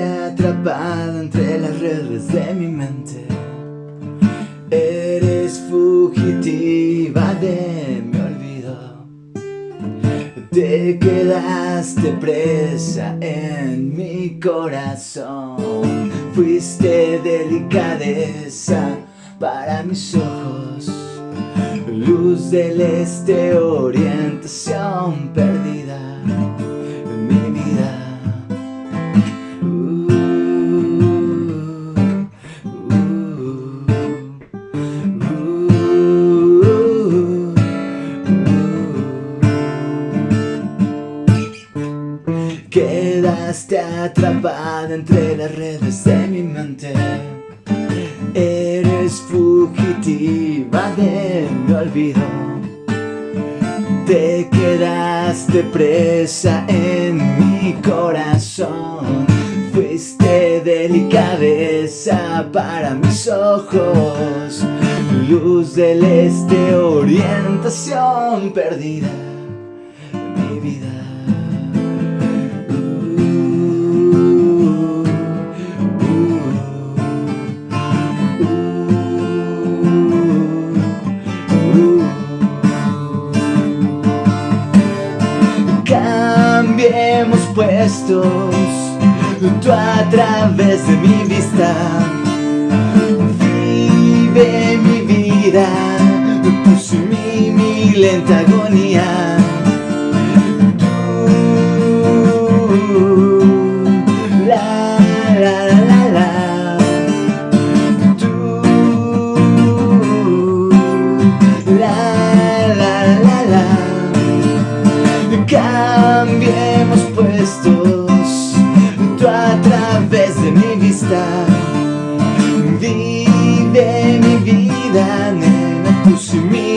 atrapada entre las redes de mi mente. Eres fugitiva de mi olvido. Te quedaste presa en mi corazón. Fuiste delicadeza para mis ojos. Luz del este, orientación perdida atrapada entre las redes de mi mente. Eres fugitiva de mi olvido. Te quedaste presa en mi corazón. Fuiste delicadeza para mis ojos. Luz del este, orientación perdida. Mi vida Puestos Tú a través de mi vista. Vive mi vida Tú mi lenta agonía Vive mi vida, nena Tú sin mí,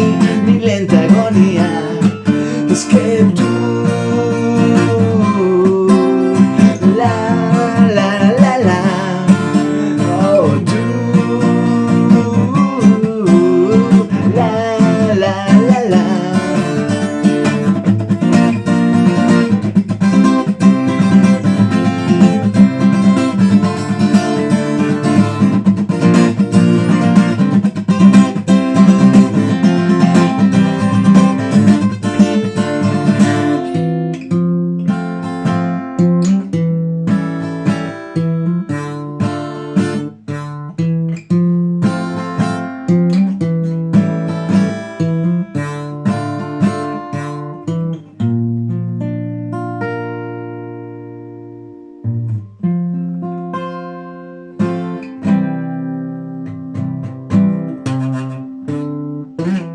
Mm-hmm.